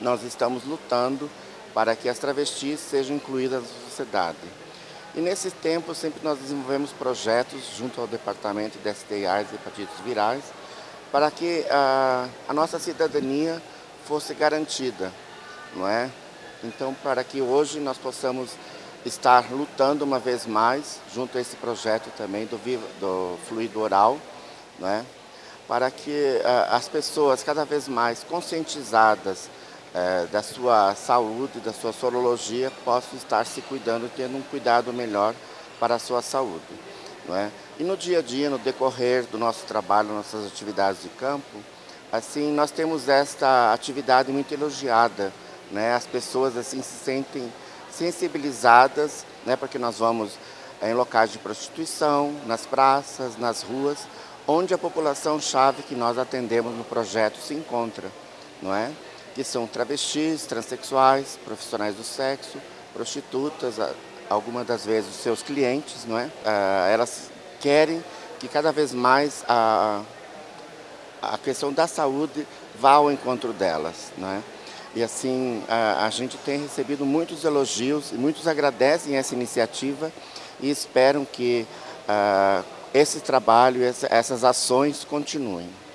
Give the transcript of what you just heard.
nós estamos lutando para que as travestis sejam incluídas na sociedade. E nesse tempo sempre nós desenvolvemos projetos junto ao Departamento de STIs e Hepatites Virais para que a, a nossa cidadania fosse garantida, não é? Então, para que hoje nós possamos estar lutando uma vez mais, junto a esse projeto também do, do fluido oral, né, para que uh, as pessoas cada vez mais conscientizadas uh, da sua saúde, da sua sorologia, possam estar se cuidando, tendo um cuidado melhor para a sua saúde. É? E no dia a dia, no decorrer do nosso trabalho, nossas atividades de campo, assim, nós temos esta atividade muito elogiada, né? As pessoas assim se sentem sensibilizadas, né? Porque nós vamos em locais de prostituição, nas praças, nas ruas, onde a população chave que nós atendemos no projeto se encontra, não é? Que são travestis, transexuais, profissionais do sexo, prostitutas, algumas das vezes os seus clientes, não é? Ah, elas querem que cada vez mais a, a questão da saúde vá ao encontro delas, não é? E assim, a, a gente tem recebido muitos elogios e muitos agradecem essa iniciativa e esperam que uh, esse trabalho, essas ações continuem.